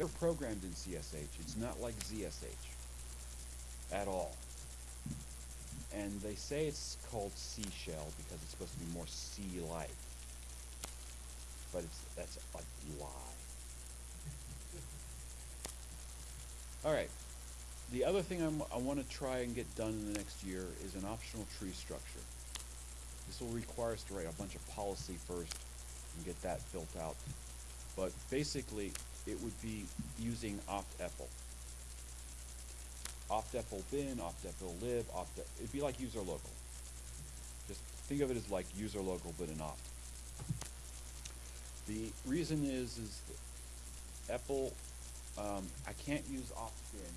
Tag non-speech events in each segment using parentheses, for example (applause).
they're programmed in CSH. It's not like ZSH at all. And they say it's called C shell because it's supposed to be more C-like. But it's that's a lie. All right. The other thing I'm, I want to try and get done in the next year is an optional tree structure. This will require us to write a bunch of policy first and get that built out. But basically, it would be using opt-epl. Opt-epl bin, opt-epl lib, opt it'd be like user local. Just think of it as like user local but an opt. The reason is, is that epl, um, I can't use opt-bin,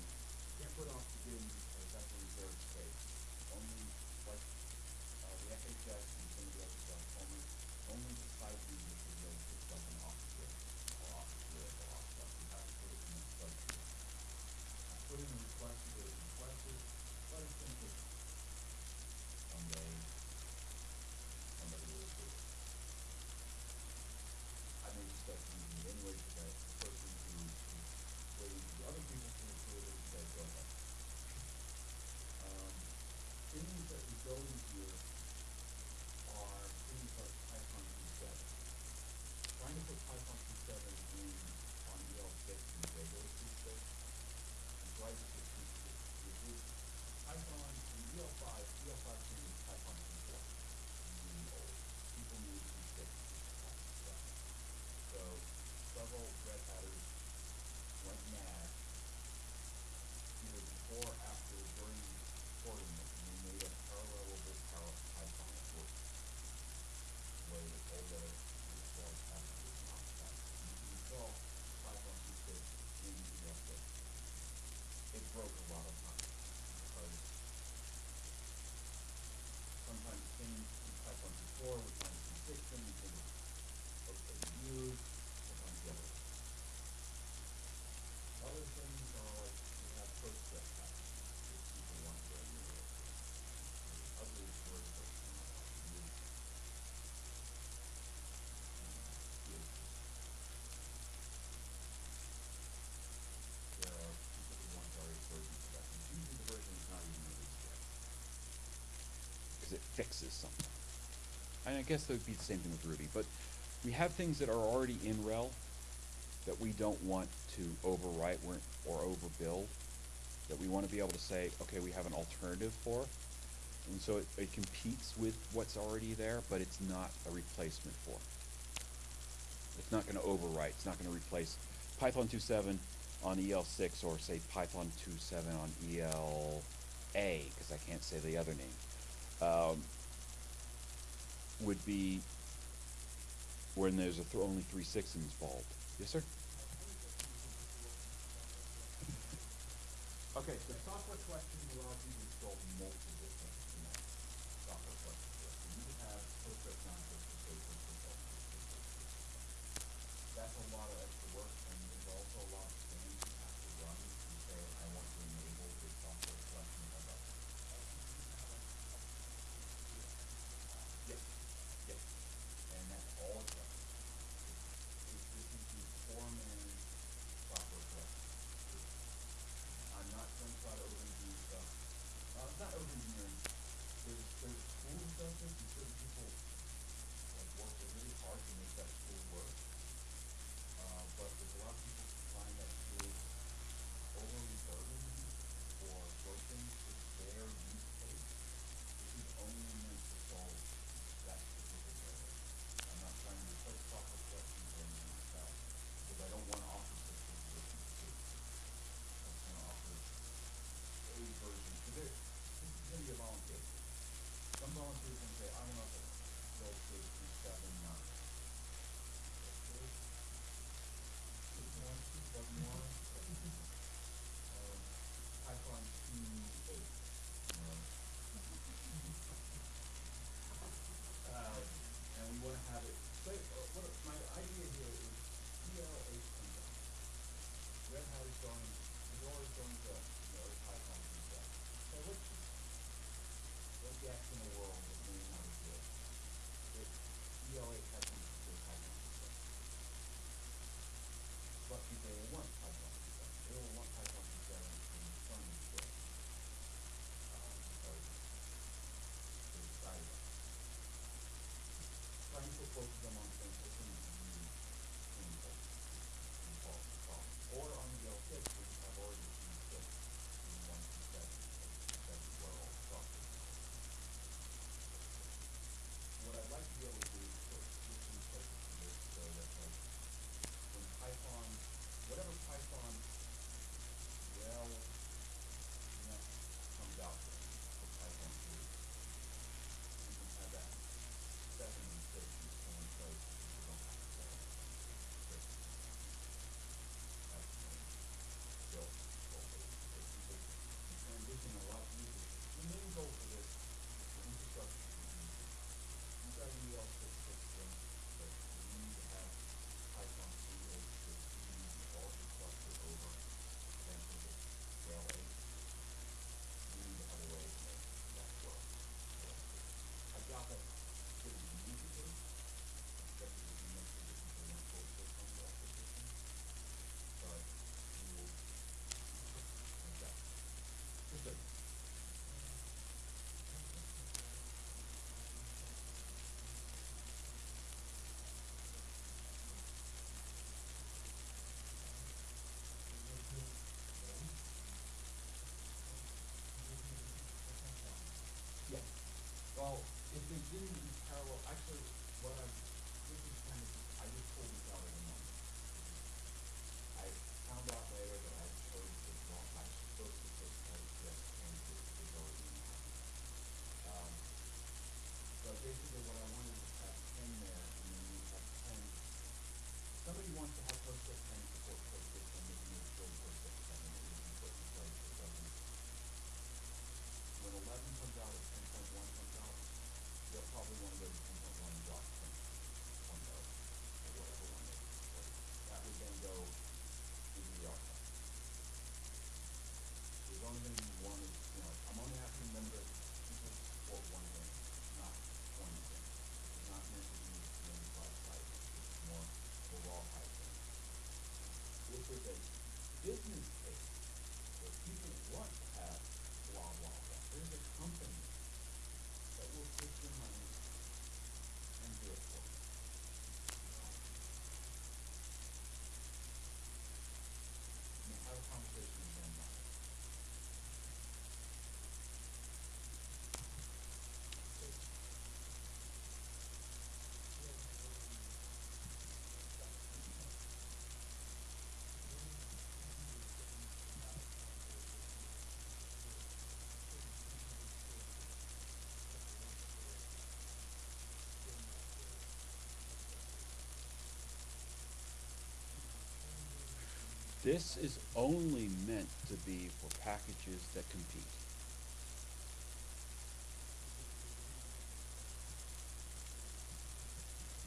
can't put opt-bin because fixes something. And I guess that would be the same thing with Ruby, but we have things that are already in RHEL that we don't want to overwrite or overbuild, that we wanna be able to say, okay, we have an alternative for. And so it, it competes with what's already there, but it's not a replacement for. It's not gonna overwrite, it's not gonna replace Python two seven on EL six or say Python two seven on EL A, cause I can't say the other name. Um, would be when there's a th- only three six involved. Yes, sir? Okay, the software collection allows you to install multiple continue these parallel. Actually, what I'm This is only meant to be for packages that compete.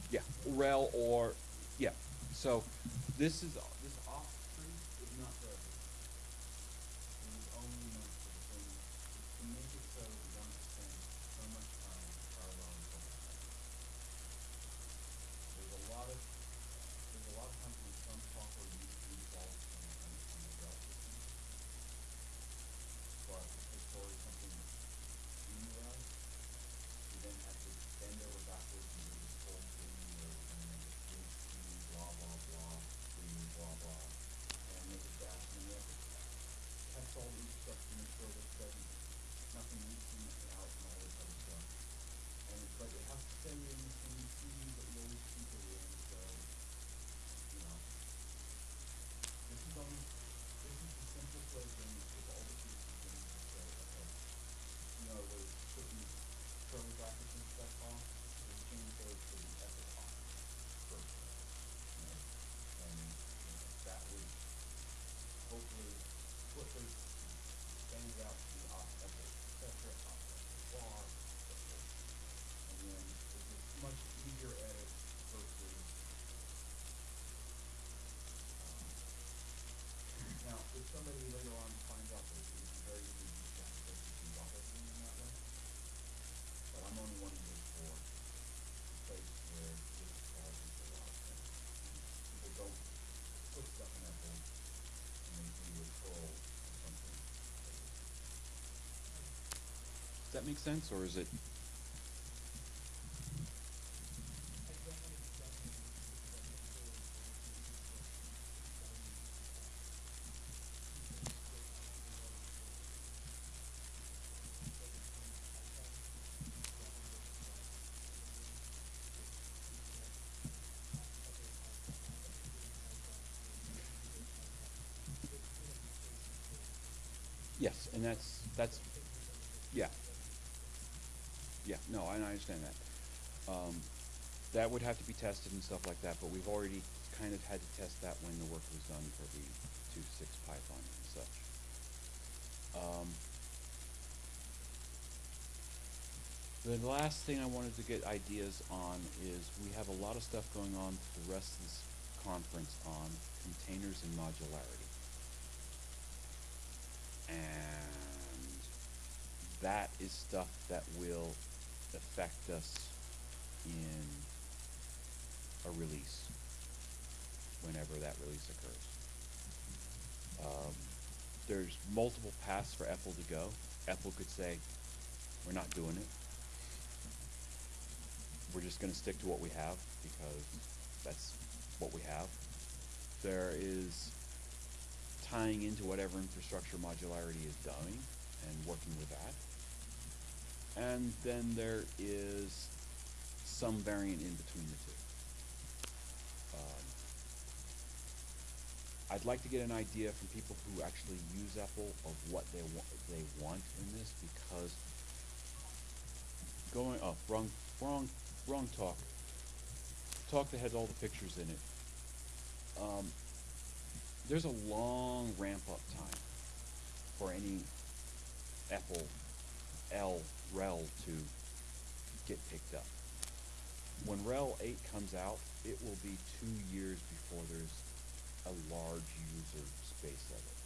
Yeah, RHEL or, yeah. So this is that makes sense, or is it? Yes, and that's that's no, I, understand that. Um, that would have to be tested and stuff like that, but we've already kind of had to test that when the work was done for the 2.6 Python and such. Um, the last thing I wanted to get ideas on is we have a lot of stuff going on for the rest of this conference on containers and modularity. And that is stuff that will affect us in a release, whenever that release occurs. Um, there's multiple paths for EPEL to go. EPEL could say, we're not doing it. We're just going to stick to what we have because that's what we have. There is tying into whatever infrastructure modularity is doing and working with that and then there is some variant in between the two. Um, I'd like to get an idea from people who actually use EPEL of what they want they want in this because going up oh, wrong wrong wrong talk talk that has all the pictures in it. Um, there's a long ramp up time for any Apple L RHEL to get picked up. When RHEL eight comes out, it will be two years before there's a large user space of it.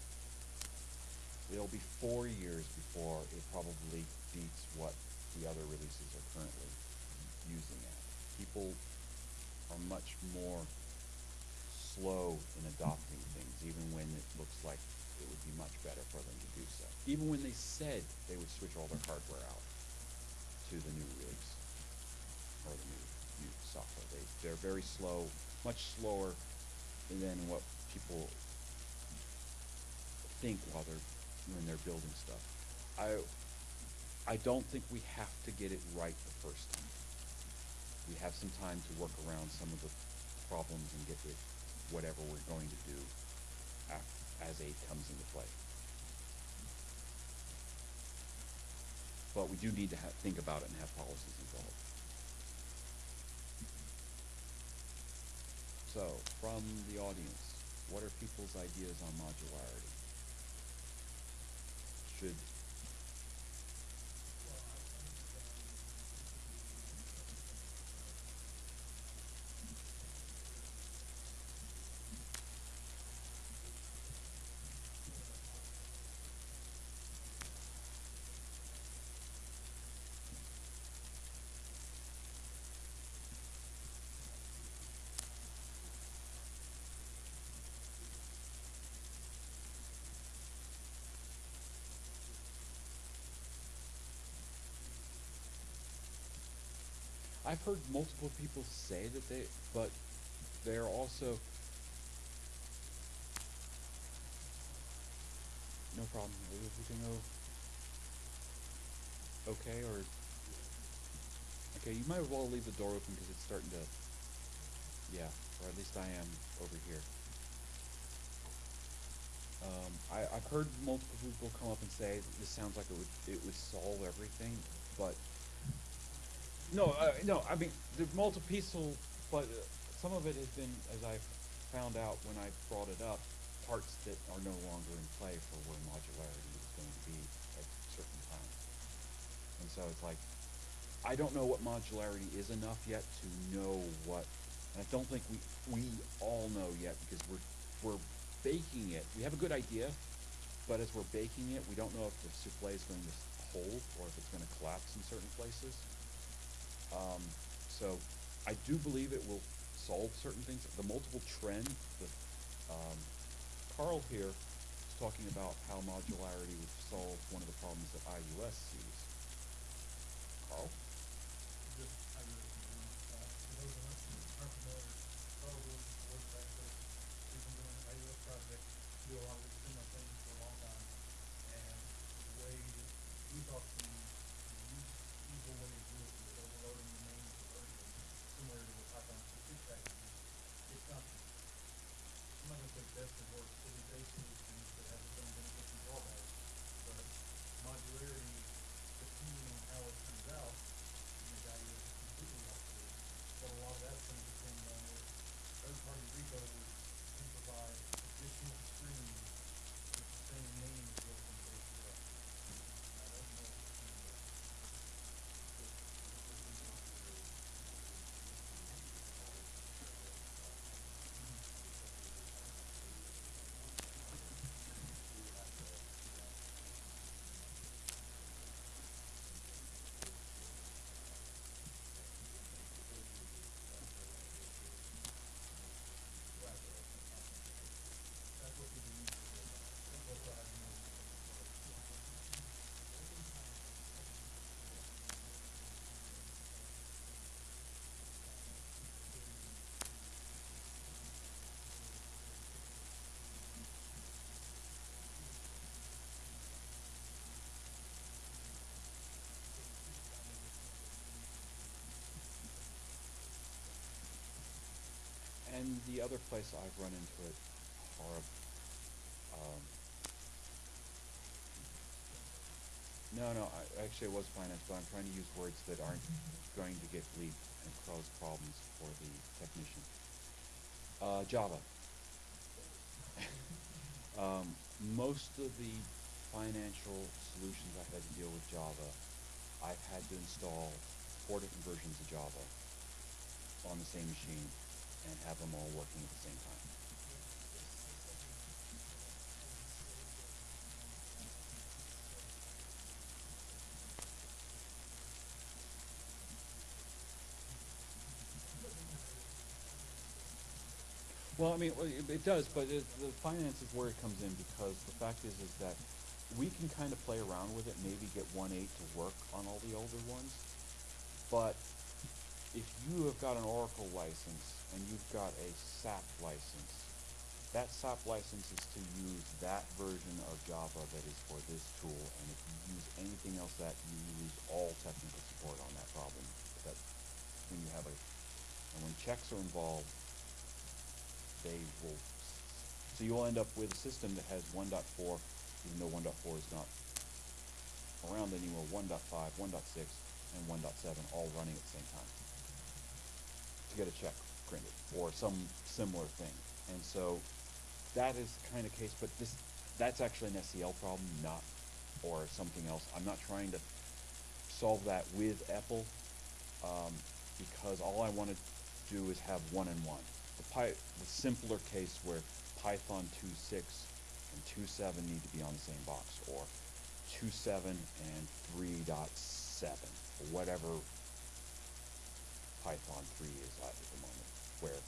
It'll be four years before it probably beats what the other releases are currently using at. People are much more slow in adopting things, even when it looks like it would be much better for them to do so. Even when they said they would switch all their hardware out to the new release or the new, new software. They, they're very slow, much slower than what people think while they're, when they're building stuff. I, I don't think we have to get it right the first time. We have some time to work around some of the problems and get it, whatever we're going to do as eight comes into play. But we do need to ha- think about it and have policies involved. So, from the audience, what are people's ideas on modularity? Should, I've heard multiple people say that they, but they're also. No problem. Is everything o- okay, or okay? You might as well leave the door open because it's starting to. Yeah, or at least I am over here. Um, I, I've heard multiple people come up and say this sounds like it would it would solve everything, but no, uh, no. I mean, the multi-piecel, but uh, some of it has been, as I found out when I brought it up, parts that are no longer in play for where modularity is going to be at certain times. And so it's like, I don't know what modularity is enough yet to know what. And I don't think we we all know yet because we're we're baking it. We have a good idea, but as we're baking it, we don't know if the souffle is going to hold or if it's going to collapse in certain places. Um, so I do believe it will solve certain things. The multiple trend, the, um, Carl here is talking about how modularity would solve one of the problems that IUS sees. Carl? just how you're, uh, for those of us who aren't familiar, Carl Wilson, Board of Access, we've been doing the IUS project, do a lot of these similar things for a long time. And the way we thought the, the usual way to do it was overloading the main version, similar to what Python six packages. It's not, I'm not gonna say best of worst, it is a solution that has its own benefits and drawbacks. But modularity, depending on how it turns out, and the other place I've run into it are, um, no, no, I, actually it was finance, but I'm trying to use words that aren't going to get bleeped and cause problems for the technician. Uh, Java. (laughs) Um, most of the financial solutions I've had to deal with Java, I've had to install four different versions of Java on the same machine and have them all working at the same time. Well, I mean, it, does, but it, the finance is where it comes in because the fact is, is that we can kind of play around with it, maybe get one eight to work on all the older ones. But if you have got an Oracle license and you've got a SAP license, that SAP license is to use that version of Java that is for this tool, and if you use anything else that you lose all technical support on that problem. That when you have a, and when checks are involved, they will, so you'll end up with a system that has one point four, even though one point four is not around anymore, 1.5, 1.6, and one point seven all running at the same time to get a check printed or some similar thing. And so that is kind of case, but this, that's actually an SCL problem, not, or something else. I'm not trying to solve that with EPEL, um, because all I want to do is have one and one. The Py, the simpler case where Python 2.6 and 2.7 need to be on the same box, or 2.7 and 3.7, or whatever Python 3 is at at the moment, where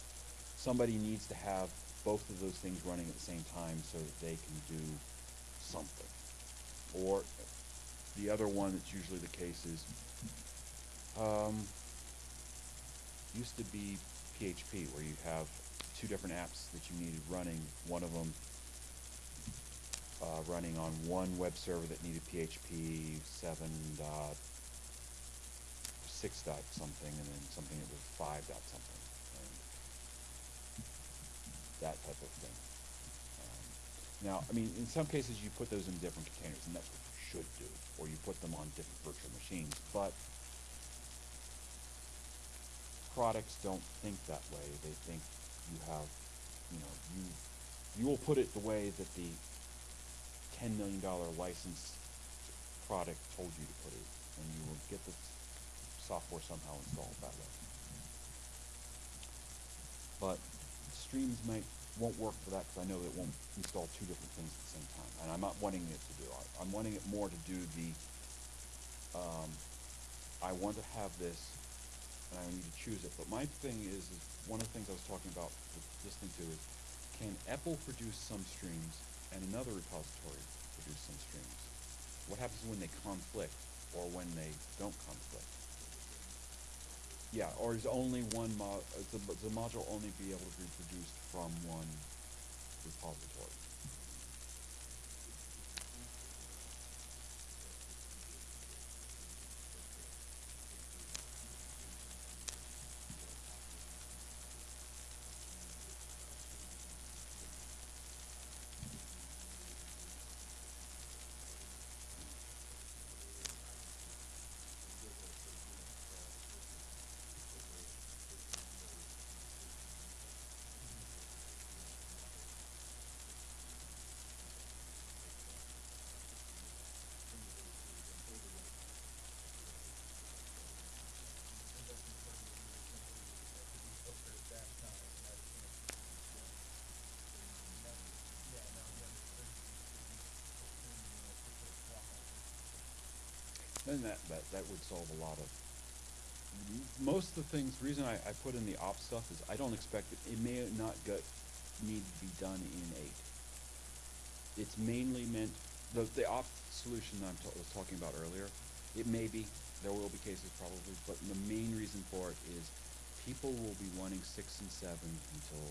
somebody needs to have both of those things running at the same time so that they can do something. Or the other one that's usually the case is, um, used to be PHP, where you have two different apps that you needed running, one of them uh, running on one web server that needed PHP 7 dot six dot something, and then something that was five dot something, and that type of thing. Um, now, I mean, in some cases, you put those in different containers, and that's what you should do, or you put them on different virtual machines. But products don't think that way. They think you have, you know, you you will put it the way that the ten million dollar license product told you to put it, and you will get the software somehow installed that way. But streams might won't work for that because I know it won't install two different things at the same time, and I'm not wanting it to do. I, I'm wanting it more to do the. Um, I want to have this, and I need to choose it. But my thing is, is one of the things I was talking about listening to is, can EPEL produce some streams and another repository produce some streams? What happens when they conflict or when they don't conflict? Yeah, or is only one mod, the, the module only be able to be produced from one repository? then that, that, that would solve a lot of. Most of the things, reason I, I put in the op stuff is I don't expect it. It may not get, need to be done in 8. It's mainly meant, the, the op solution that I ta was talking about earlier, it may be, there will be cases probably, but the main reason for it is people will be wanting 6 and 7 until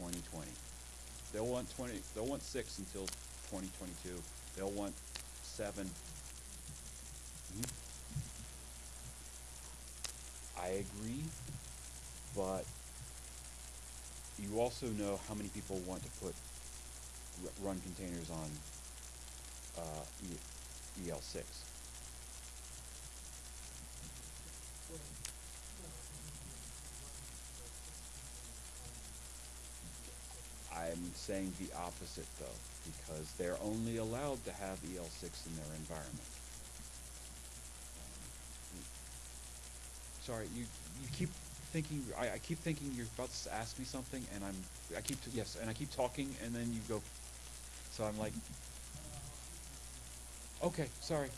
2020. They'll want 20, they'll want 6 until 2022. They'll want 7 I agree, but you also know how many people want to put run containers on uh, EL6. I'm saying the opposite though, because they're only allowed to have EL6 in their environment. Sorry, you, you keep thinking, I, I keep thinking you're about to ask me something and I'm, I keep, yes, and I keep talking and then you go, so I'm like, okay, sorry.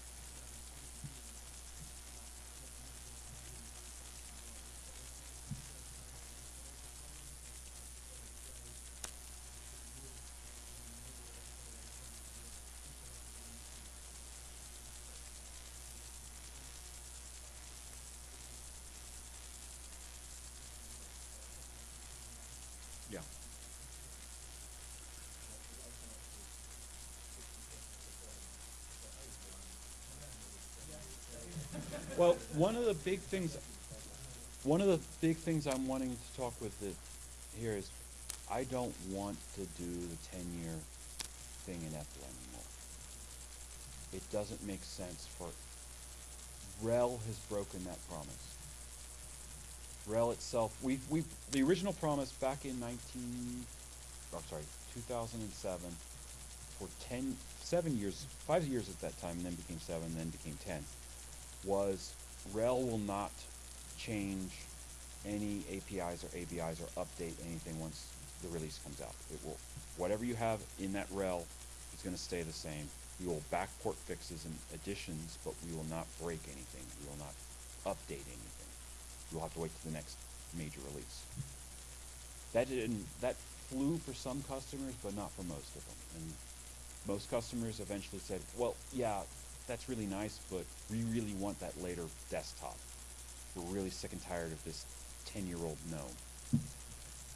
Yeah. Well, one of the big things, one of the big things I'm wanting to talk with the, here is, I don't want to do the ten-year thing in EPEL anymore. It doesn't make sense for, RHEL has broken that promise. RHEL itself, we, we, the original promise back in nineteen, oh, sorry, two thousand and seven, for ten, seven years, five years at that time, and then became seven, then became ten, was RHEL will not change any APIs or ABIs or update anything once the release comes out. It will, whatever you have in that RHEL is gonna stay the same. We will backport fixes and additions, but we will not break anything. We will not update anything. You'll have to wait to the next major release. That didn't, that flew for some customers, but not for most of them. And most customers eventually said, well, yeah, that's really nice, but we really want that later desktop. We're really sick and tired of this ten-year-old gnome.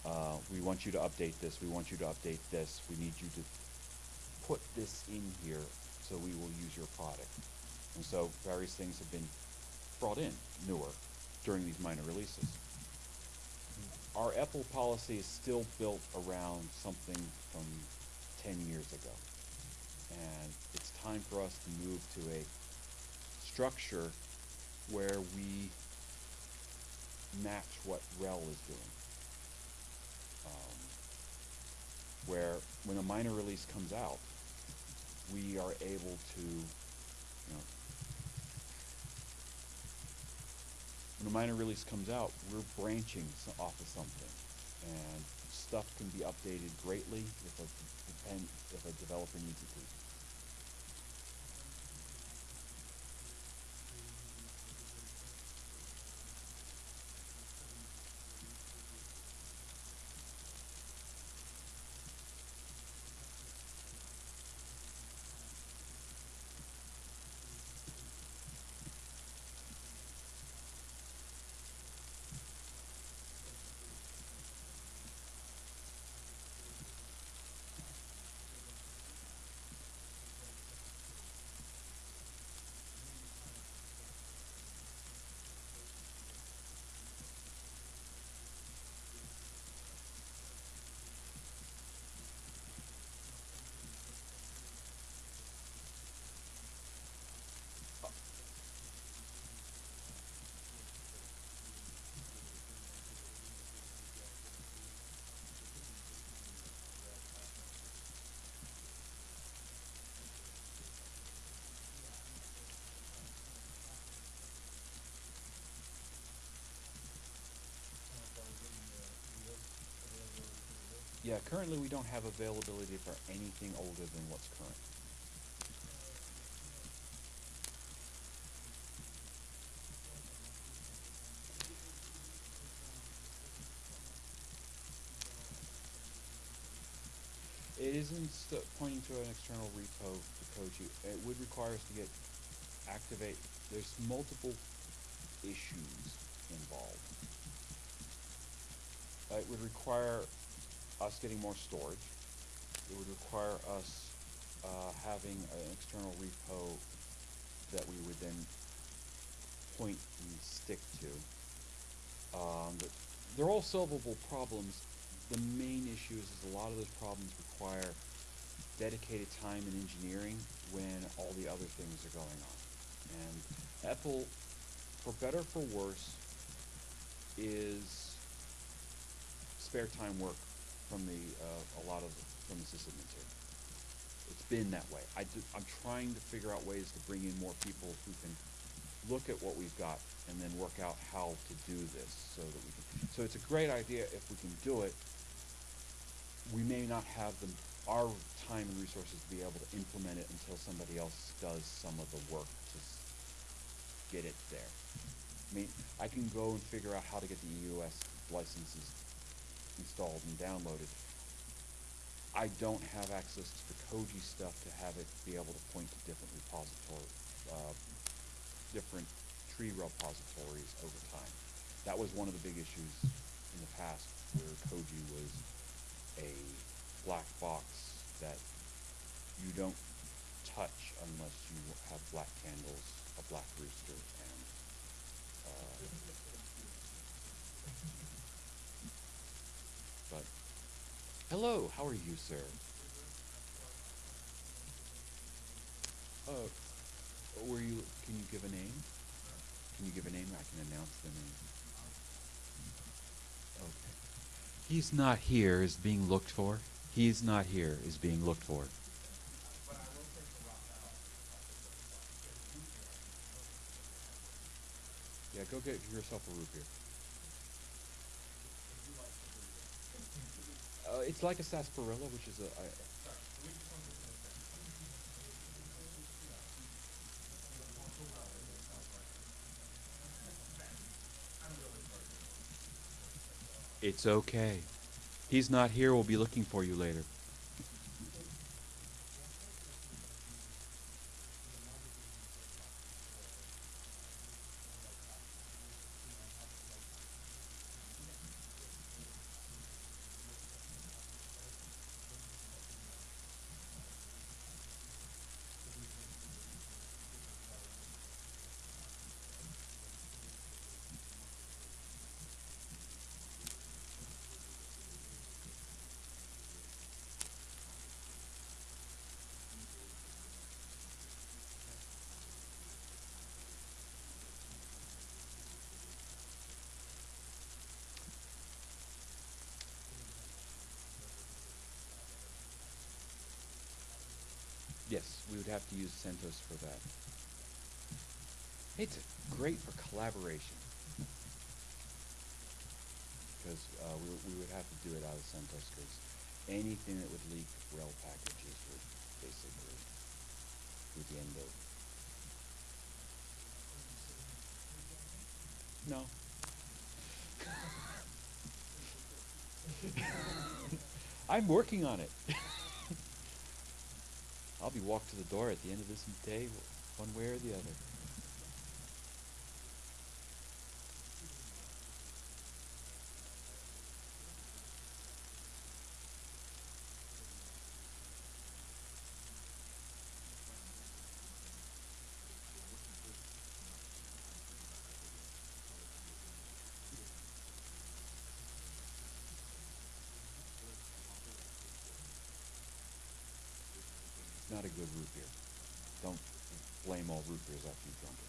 Uh, we want you to update this, we want you to update this, we need you to put this in here so we will use your product. And so various things have been brought in newer during these minor releases. Our EPEL policy is still built around something from ten years ago. And it's time for us to move to a structure where we match what RHEL is doing. Um, where when a minor release comes out, we are able to, you know, when a minor release comes out, we're branching off of something, and stuff can be updated greatly if a depend if a developer needs it. Yeah, currently we don't have availability for anything older than what's current. It isn't pointing to an external repo to code you. It would require us to get activate. There's multiple issues involved. Uh, it would require us getting more storage. It would require us uh, having an external repo that we would then point and stick to. Um, they're all solvable problems, the main issue is, is a lot of those problems require dedicated time and engineering when all the other things are going on. And EPEL, for better or for worse, is spare time work from the, uh, a lot of, from the system material. It's been that way. I am trying to figure out ways to bring in more people who can look at what we've got and then work out how to do this so that we can, so it's a great idea if we can do it. We may not have the, our time and resources to be able to implement it until somebody else does some of the work to get it there. I mean, I can go and figure out how to get the EUS licenses installed and downloaded. I don't have access to the Koji stuff to have it be able to point to different repository, uh, different tree repositories over time. That was one of the big issues in the past where Koji was a black box that you don't touch unless you have black candles, a black rooster, and, uh, but, hello, how are you, sir? Uh, were you, can you give a name? Can you give a name? I can announce the name. Okay. He's not here, is being looked for. He's not here, is being looked for. Yeah, go get yourself a root beer. Uh, it's like a sarsaparilla, which is a, it's okay. He's not here, we'll be looking for you later. Yes, we would have to use CentOS for that. It's great for collaboration. Because uh, we, we would have to do it out of CentOS because anything that would leak RHEL packages would basically be the end of. No. (laughs) I'm working on it. (laughs) Walked to the door at the end of this day, one way or the other. It's not a good root beer. Don't blame root after you've drunk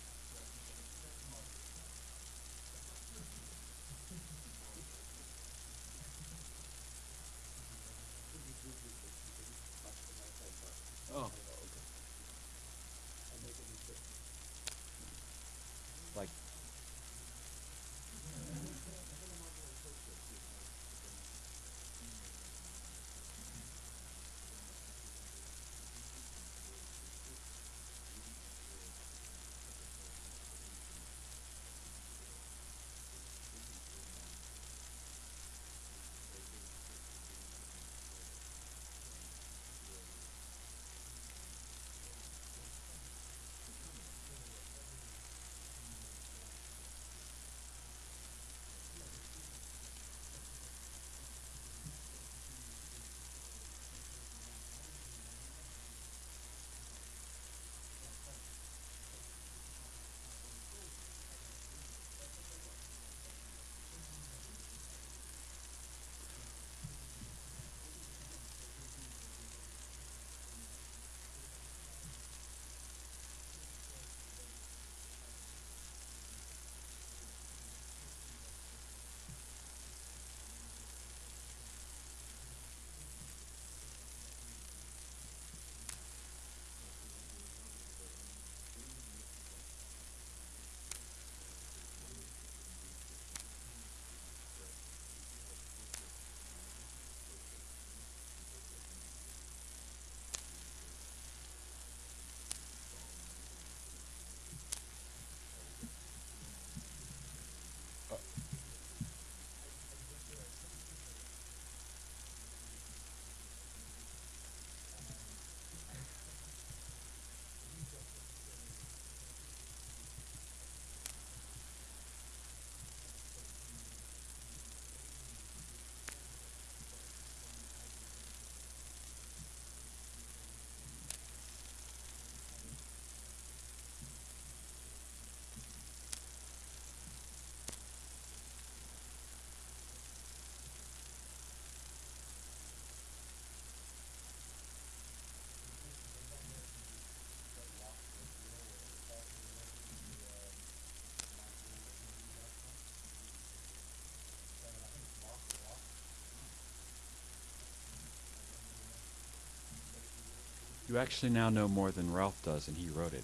You actually now know more than Ralph does, and he wrote it.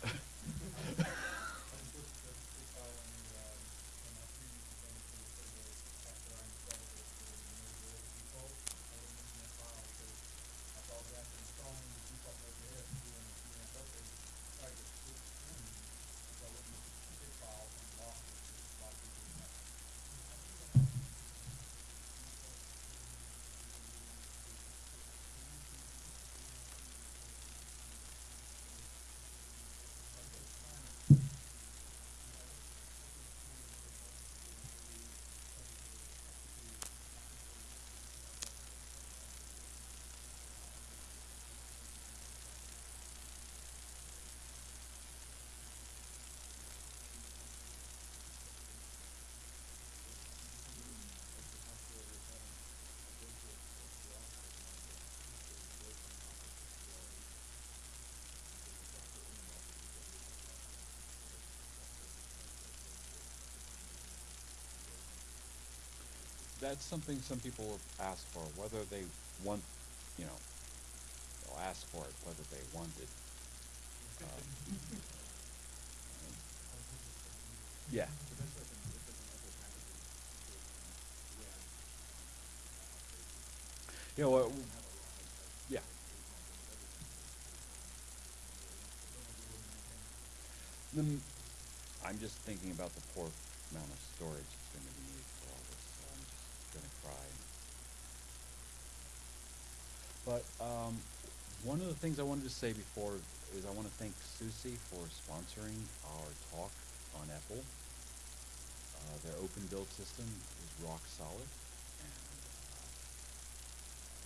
I just looked at the the file on the, um, on my previous thing for the, for the, after I installed the, the, the default, I would mention that file because I thought that after installing the default OJS, doing the DNS update, I could switch in, so I wouldn't miss the config file and lost it, because a lot of people do that. That's something some people ask for, whether they want, you know, they'll ask for it, whether they want it. Um, Yeah. You know, what, w- yeah. Then, I'm just thinking about the poor amount of storage that's gonna be needed for all this, so I'm just gonna cry. But, um, one of the things I wanted to say before is I wanna thank SUSE for sponsoring our talk on EPEL. Uh, their open build system is rock solid, and, uh,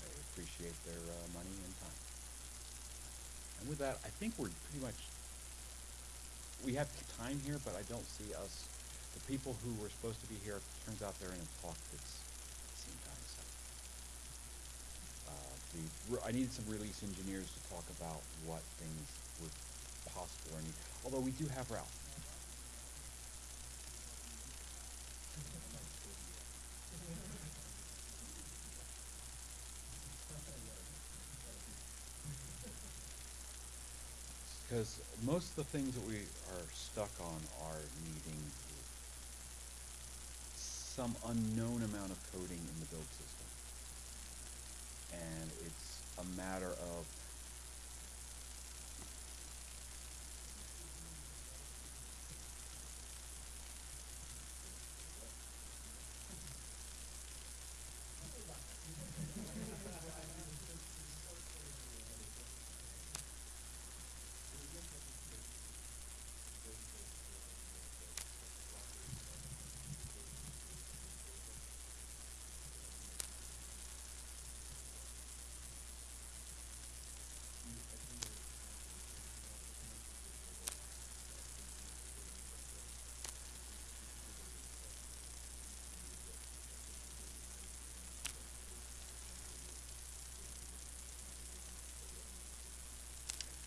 I appreciate their, uh, money and time. And with that, I think we're pretty much, we have time here, but I don't see us, the people who were supposed to be here, turns out they're in a talk that's at the same time, so. I needed some release engineers to talk about what things were possible or need, although we do have Ralph. Because most of the things that we are stuck on are needing some unknown amount of coding in the build system. And it's a matter of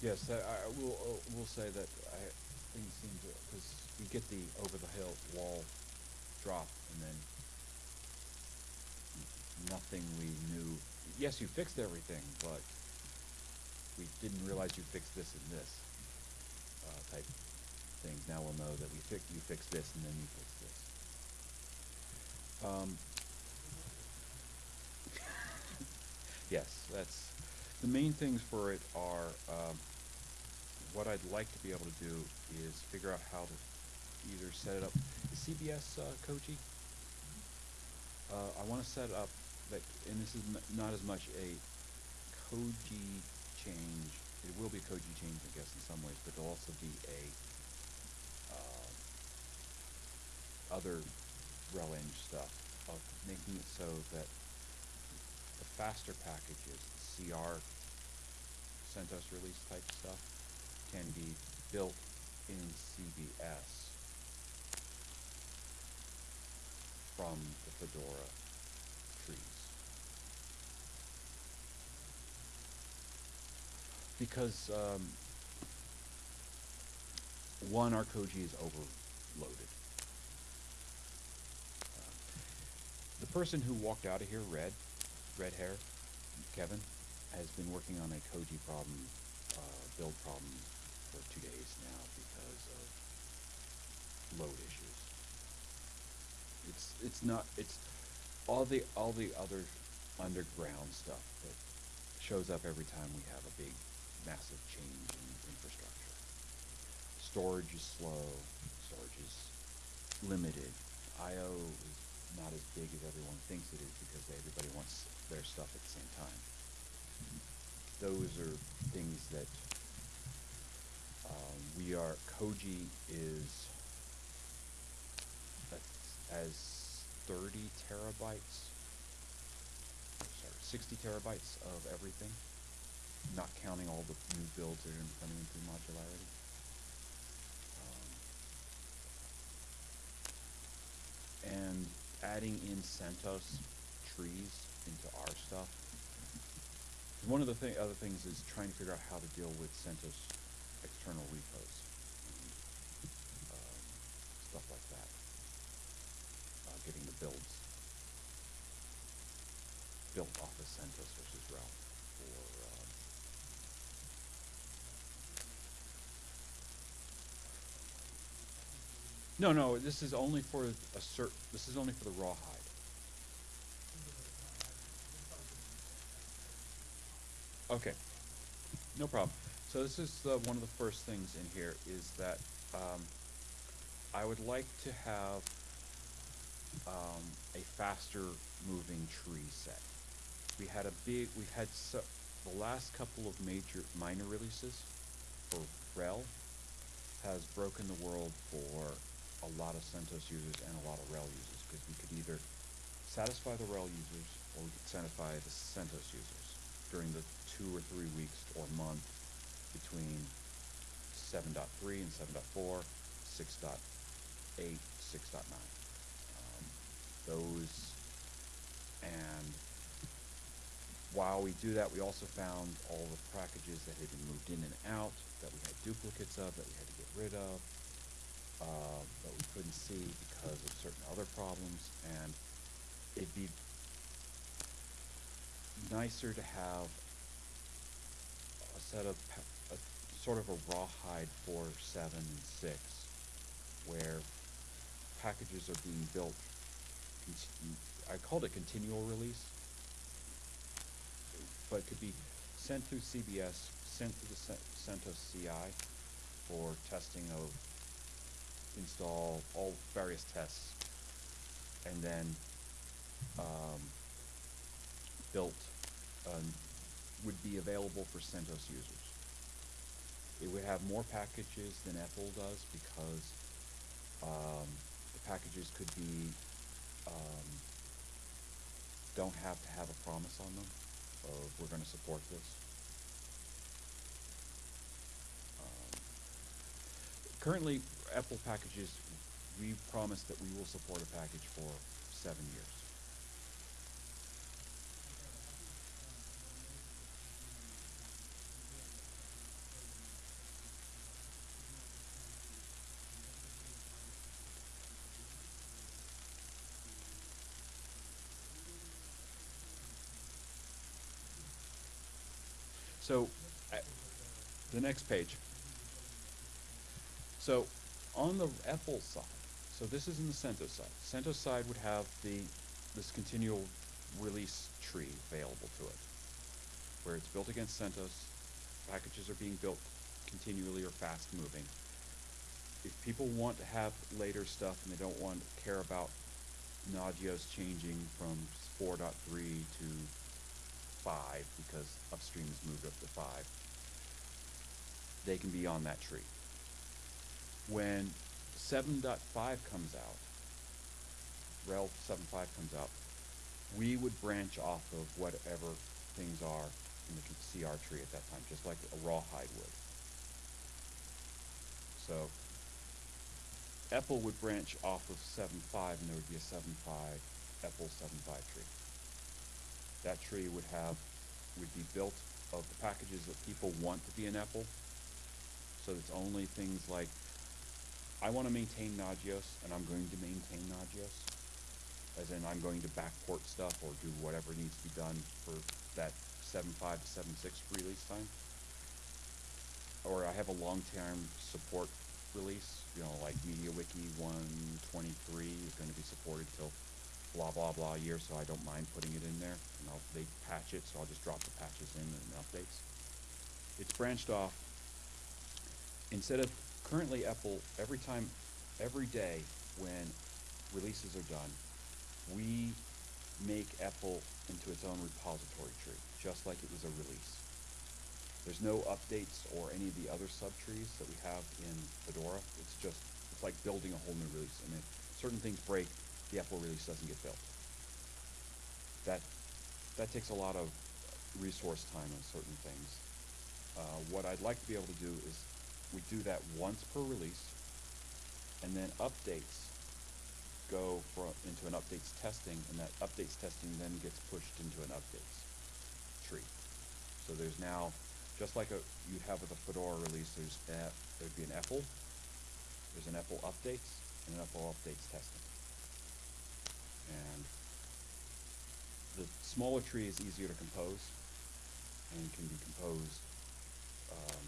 Yes, I, I will, uh, will say that I, things seem to, because we get the over the hill wall drop and then nothing we knew. Yes, you fixed everything, but we didn't realize you fixed this and this, uh, type things. Now we'll know that we fix, you fixed this and then you fixed this. Um, (laughs) Yes, that's, the main things for it are, um, what I'd like to be able to do is figure out how to either set it up, is CBS, uh, Koji? Uh, I wanna set up, that, and this is not as much a Koji change, it will be a Koji change, I guess, in some ways, but it'll also be a, uh, other RelEng stuff of making it so that faster packages, CR, CentOS release type stuff, can be built in CBS from the Fedora trees. Because, um, one, our Koji is overloaded. Um, The person who walked out of here, red, red hair, Kevin, has been working on a Koji problem, uh, build problem for two days now because of load issues. It's, it's not, it's all the, all the other underground stuff that shows up every time we have a big, massive change in infrastructure. Storage is slow, storage is limited. IO is not as big as everyone thinks it is because everybody wants their stuff at the same time. Those are things that um, we are, Koji is as thirty terabytes, sorry, sixty terabytes of everything, not counting all the new builds that are coming in through modularity. Um, And adding in CentOS trees into our stuff. One of the thing, other things is trying to figure out how to deal with CentOS external repos and, um, stuff like that. Uh, getting the builds built off of CentOS versus RHEL or, um, no, no, this is only for a cer- this is only for the rawhide. Okay, no problem. So this is the, one of the first things in here is that, um, I would like to have, um, a faster moving tree set. We had a big, we've had so, the last couple of major, minor releases for RHEL has broken the world for a lot of CentOS users and a lot of RHEL users, because we could either satisfy the RHEL users or we could satisfy the CentOS users during the two or three weeks or month between seven point three and seven point four, six point eight, six point nine. Um, those, and while we do that, we also found all the packages that had been moved in and out, that we had duplicates of, that we had to get rid of, uh, that we couldn't see because of certain other problems, and it'd be nicer to have a set of, a, sort of a rawhide for seven and six, where packages are being built, I called it continual release, but it could be sent through CBS, sent through the CentOS CI for testing of install, all various tests, and then, um, built, um, would be available for CentOS users. It would have more packages than EPEL does because, um, the packages could be, um, don't have to have a promise on them of, we're gonna support this. Um, Currently, EPEL packages, we promise that we will support a package for seven years. So, the next page. So, on the EPEL side, so this is in the CentOS side. CentOS side would have the, this continual release tree available to it, where it's built against CentOS, packages are being built continually or fast moving. If people want to have later stuff and they don't want, to care about Nagios changing from four point three to five, because upstream has moved up to five, they can be on that tree. When seven point five comes out, RHEL seven five comes out, we would branch off of whatever things are in the CR tree at that time, just like a rawhide would. So, EPEL would branch off of seven five, and there would be a seven five, EPEL seven five tree. That tree would have, would be built of the packages that people want to be in EPEL. So it's only things like, I wanna maintain Nagios, and I'm going to maintain Nagios. As in, I'm going to backport stuff or do whatever needs to be done for that seven five to seven six release time. Or I have a long-term support release, you know, like MediaWiki one twenty-three is gonna be supported till blah, blah, blah year, so I don't mind putting it in there. And I'll, they patch it, so I'll just drop the patches in and updates. It's branched off. Instead of, currently EPEL, every time, every day when releases are done, we make EPEL into its own repository tree, just like it was a release. There's no updates or any of the other subtrees that we have in Fedora. It's just, it's like building a whole new release. And if certain things break, the EPEL release doesn't get built. That, that takes a lot of resource time on certain things. Uh, what I'd like to be able to do is, we do that once per release, and then updates go into an updates testing, and that updates testing then gets pushed into an updates tree. So there's now, just like a, you'd have with a Fedora release, there's, a- there'd be an EPEL, there's an EPEL updates, and an EPEL updates testing. And the smaller tree is easier to compose, and can be composed, um,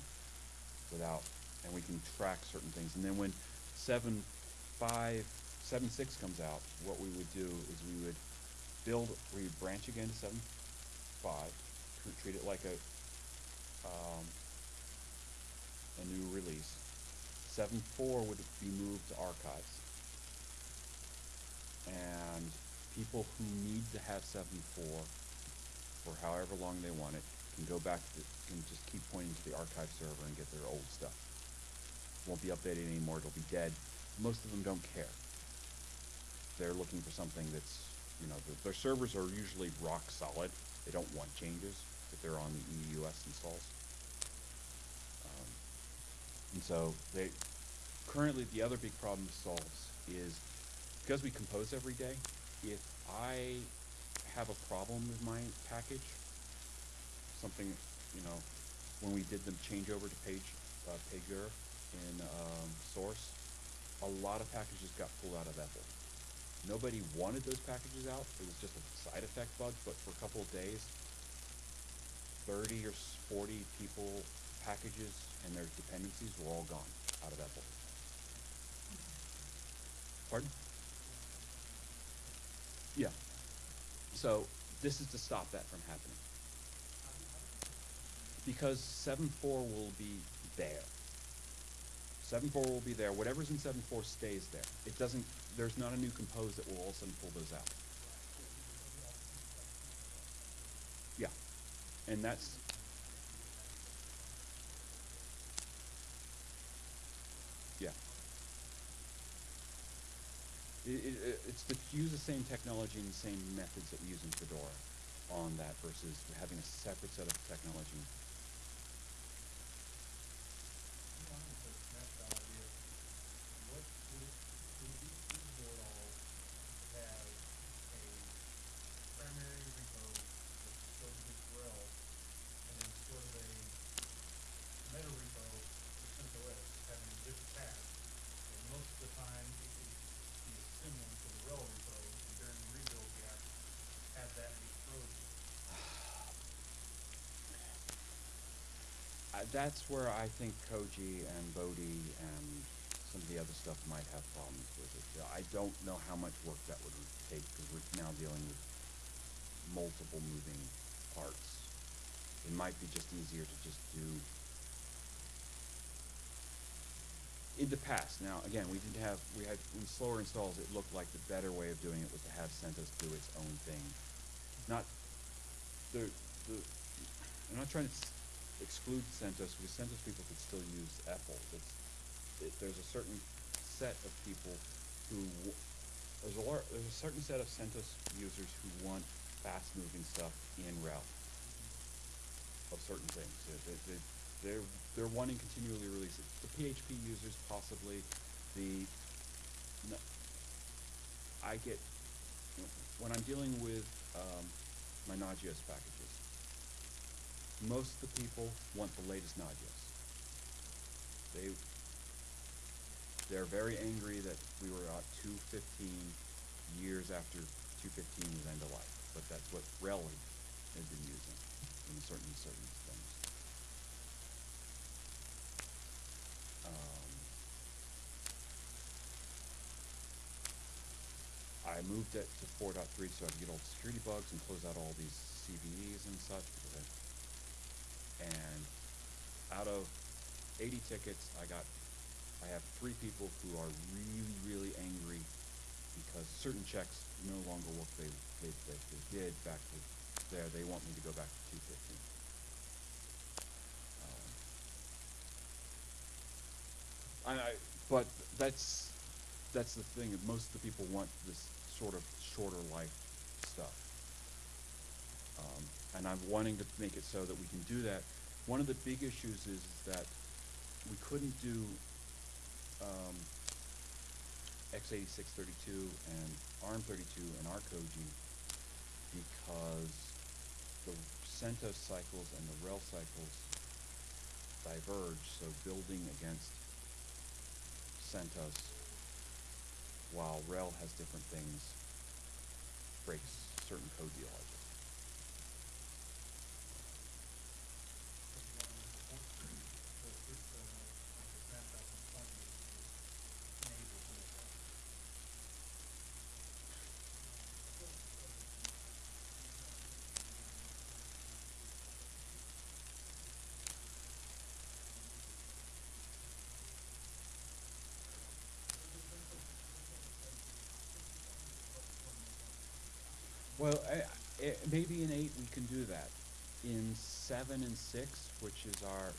without, and we can track certain things. And then when seven, five, seven, six comes out, what we would do is we would build, we branch again to seven, five, tr- treat it like a, um, a new release. Seven, four would be moved to archives. And people who need to have seven, four, for however long they want it, can go back to, can just keep pointing to the archive server and get their old stuff. Won't be updated anymore, it'll be dead. Most of them don't care. They're looking for something that's, you know, the, their servers are usually rock solid. They don't want changes if they're on the EUS installs. Um, And so they, currently, the other big problem solves is, because we compose every day, if I have a problem with my package, something, you know, when we did the changeover to page, uh, pager in, um, source, a lot of packages got pulled out of EPEL. Nobody wanted those packages out, it was just a side effect bug, but for a couple of days, thirty or forty people, packages, and their dependencies were all gone out of EPEL. Pardon? Yeah. So, this is to stop that from happening. Because seven four will be there. Seven four will be there, whatever's in seven four stays there. It doesn't, there's not a new compose that will all of a sudden pull those out. Yeah, and that's. Yeah. It, it, it- it's to use the same technology and the same methods that we use in Fedora on that versus having a separate set of technology. Along with the snapshot idea, what would it, would it be feasible at all to have a primary repo that shows its RHEL, and then sort of a meta repo for CentOS, having a different tab? And most of the time, it could be assembling to the RHEL repo, and during the rebuild gap, have that be frozen. I, that's where I think Koji and Bodhi and some of the other stuff might have problems with it. I don't know how much work that would take because we're now dealing with multiple moving parts. It might be just easier to just do in the past. Now, again, we didn't have we had in slower installs. It looked like the better way of doing it was to have CentOS do its own thing. Not the the. I'm not trying to exclude CentOS because CentOS people could still use EPEL. It's, it, there's a certain set of people who there's a lar- there's a certain set of CentOS users who want fast-moving stuff in RHEL of certain things. They, they, they- they're they're wanting continually release it. The PHP users possibly the no, I get when I'm dealing with um, my Nagios packages. Most of the people want the latest Nagios. They they're very angry that we were at two fifteen years after two fifteen was end of life, but that's what RHEL had, been using. in certain, certain things. Um, I moved it to four point three so I could get all the security bugs and close out all these CVEs and such, because I, and out of eighty tickets, I got, I have three people who are really, really angry because certain checks no longer work they, they, that they did back to there, they want me to go back to two fifteen. I, I, but that's, that's the thing, most of the people want this sort of shorter life stuff. Um, and I'm wanting to make it so that we can do that. One of the big issues is that we couldn't do, um, X eighty-six thirty-two and ARM thirty-two and Arcogy because the CentOS cycles and the RHEL cycles diverge, so building against CentOS, while RHEL has different things, breaks certain code logic. Well, I, I, maybe in eight we can do that. In seven and six, which is our,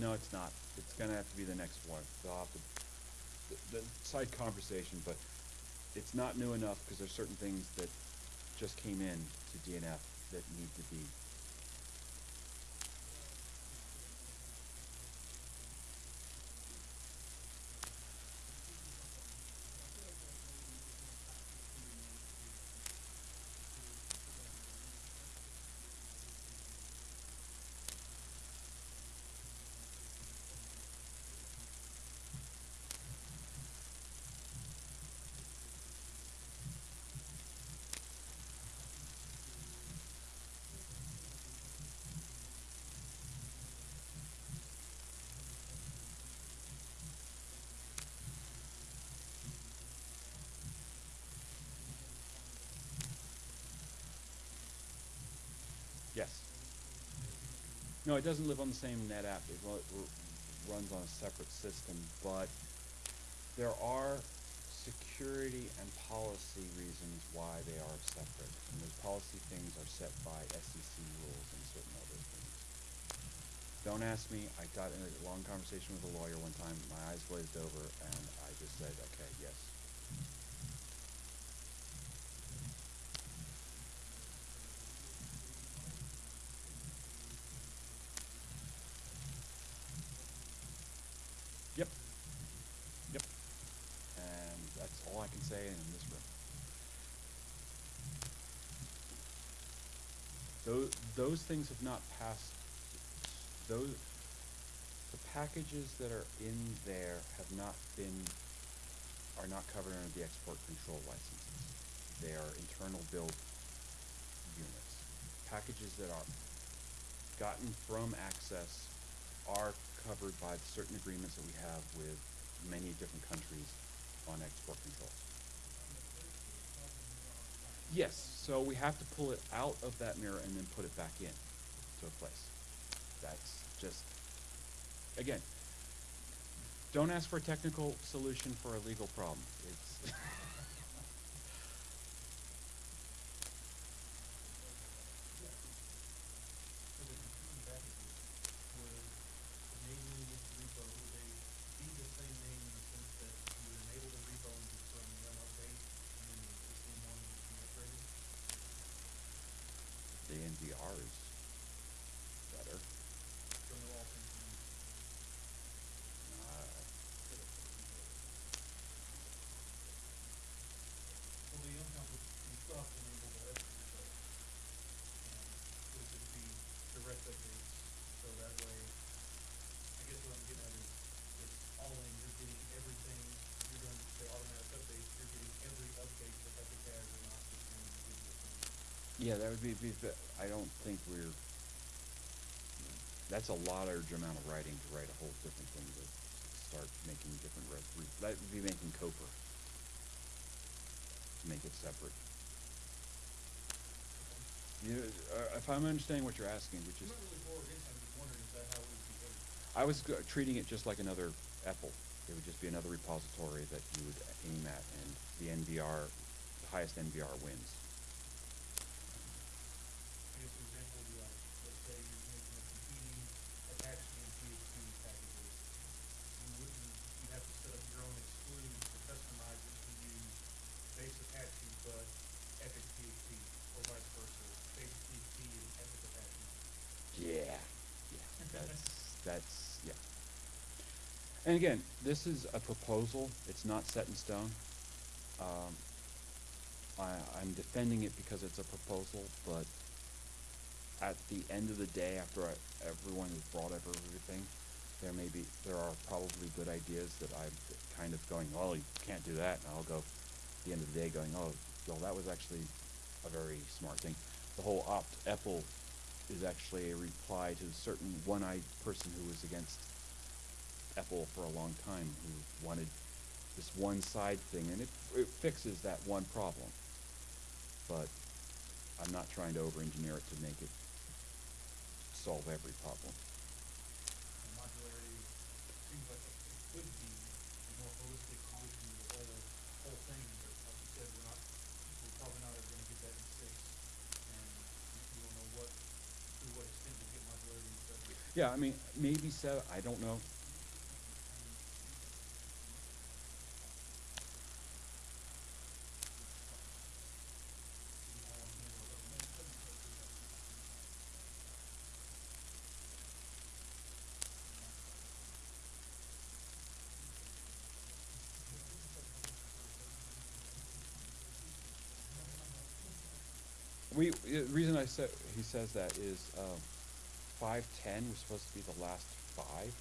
no, it's not. It's gonna have to be the next one. They'll have to, the, the side conversation, but it's not new enough because there's certain things that just came in to DNF that need to be. No, it doesn't live on the same NetApp. It ru- ru- runs on a separate system, but there are security and policy reasons why they are separate. And those policy things are set by SEC rules and certain other things. Don't ask me. I got in a long conversation with a lawyer one time. My eyes glazed over, and I just said, "Okay, yes." Yep. Yep. And that's all I can say in this room. Those, things have not passed, those, the packages that are in there have not been, are not covered under the export control licenses. They are internal build units. Packages that are gotten from Access are covered by certain agreements that we have with many different countries on export control. Yes, so we have to pull it out of that mirror and then put it back in to a place. That's just, again, don't ask for a technical solution for a legal problem. It's (laughs) So the competing packages would naming this repo, would they be the same name in the sense that you would enable the repo and just run run update and then the existing one would be upgraded? the NVR is better. So no all things being Uh, Well, the uncomplicated, you still have to enable the rest of the code. Yeah, that would be, be, the- I don't think we're, that's a large amount of writing to write a whole different thing to start making different res, re- that would be making Copr. To make it separate. You, uh, if I'm understanding what you're asking, which is, not really for or against, I'm just wondering, is that how it would behave? I was treating it just like another EPEL. It would just be another repository that you would aim at, and the NVR, the highest NVR wins. I guess an example would be like, let's say you're making a competing Apache and PHP packages. You wouldn't, you'd have to set up your own exclude to customize it to use base Apache, but EPEL PHP, or vice versa, base PHP and EPEL Apache. Yeah, yeah, that's, that's, yeah. And again, this is a proposal, it's not set in stone. Um, I, I'm defending it because it's a proposal, but at the end of the day, after I, everyone has brought up everything, there may be, there are probably good ideas that I'm kind of going, well, you can't do that, and I'll go, at the end of the day, going, oh, well, that was actually a very smart thing. The whole opt EPEL is actually a reply to a certain one-eyed person who was against EPEL for a long time, who wanted this one side thing, and it, it fixes that one problem. But I'm not trying to over-engineer it to make it solve every problem. Modularity seems like it it could be a more holistic solution to the whole, whole thing, but like you said, we're not, we're probably not ever gonna get that in six. And we we don't know what, to what extent we'll get modularity in seven. Yeah, I mean, maybe seven, I don't know. We, the reason I said, he says that is, um, five-ten was supposed to be the last five.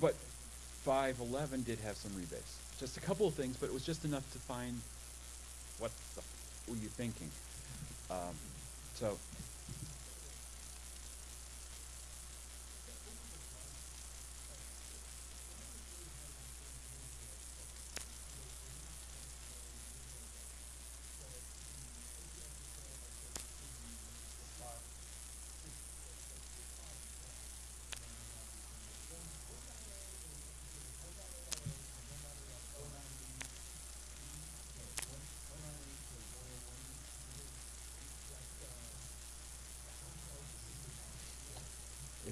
But five-eleven did have some rebates, just a couple of things, but it was just enough to find what the, f- were you thinking? Um, so.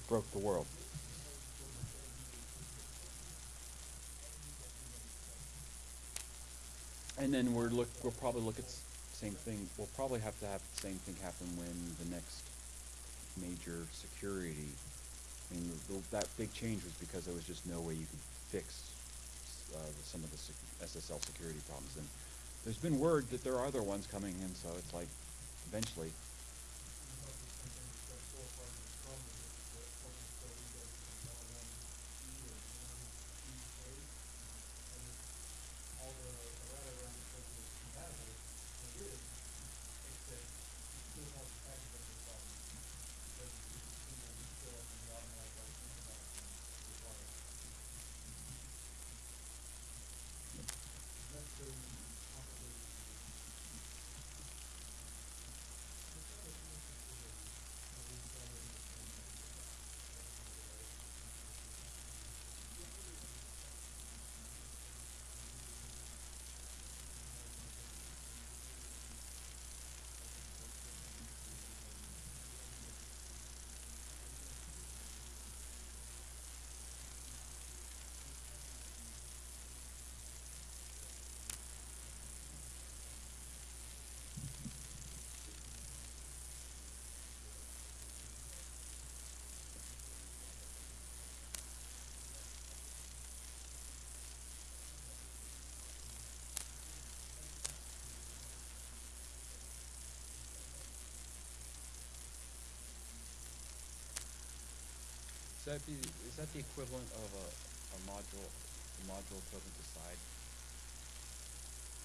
Broke the world. And then we're look, we'll probably look at same thing, we'll probably have to have the same thing happen when the next major security, I mean, that big change was because there was just no way you could fix, uh, some of the sec- SSL security problems. And there's been word that there are other ones coming in, so it's like, eventually, all the errata around it says it's compatible, and it is, except it still has the package of the problem. Because it's just a single fill up in the automatic like synchronized and required. Necessary complicated solution. Is that the, is that the equivalent of a, a module, a module equivalent to side?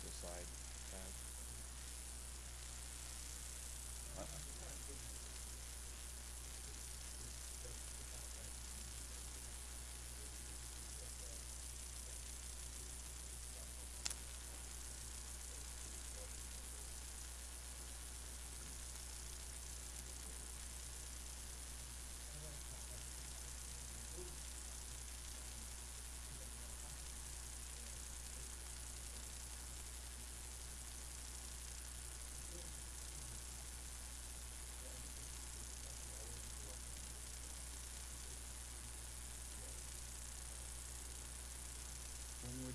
To side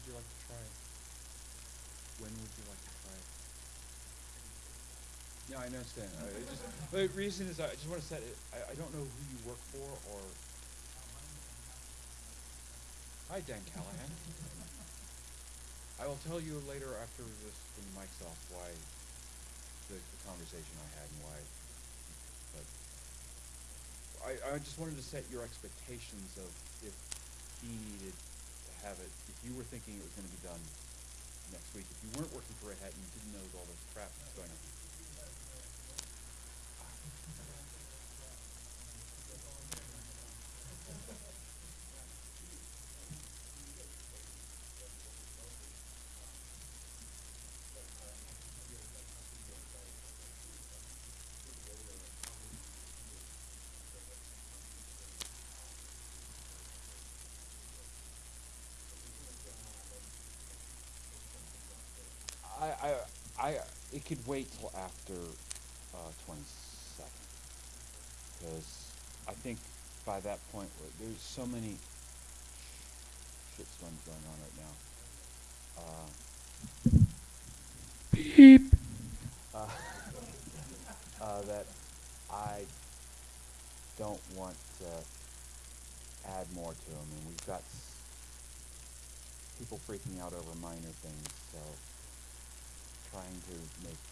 you like to try it? When would you like to try it? Yeah, I understand. I, (laughs) I just, the reason is I just wanna set it, I, I don't know who you work for or. Hi, Dan (laughs) Callahan. I will tell you later after this, when the mic's off, why, the, the conversation I had and why, but. I, I just wanted to set your expectations of if he needed to have it, if you were thinking it was gonna be done next week, if you weren't working for Red Hat and you didn't know all this crap that's going on. I, I, I, it could wait till after, uh, twenty-second. Cause I think by that point, there's so many shitstorms going on right now. Uh, Beep. Uh, (laughs) uh, that I don't want to add more to them, and we've got people freaking out over minor things, so trying to make